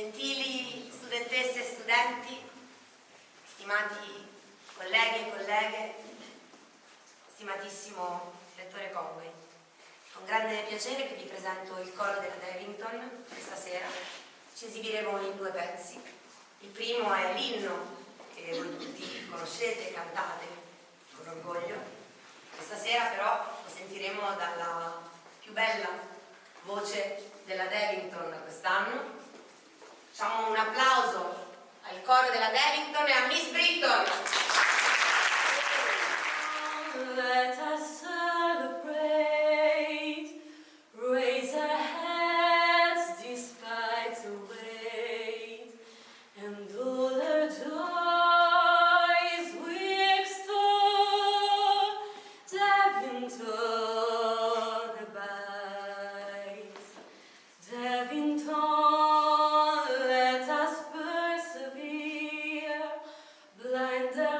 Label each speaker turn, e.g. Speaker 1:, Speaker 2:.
Speaker 1: Gentili studentesse e studenti, stimati colleghi e colleghe, stimatissimo direttore Conway, un grande piacere che vi presento il coro della Devington questa sera. Ci esibiremo in due pezzi. Il primo è l'inno che voi tutti conoscete e cantate con orgoglio. Questa sera però lo sentiremo dalla più bella voce della Devington quest'anno. Facciamo un applauso al coro della Devington e a Miss Britton. and uh,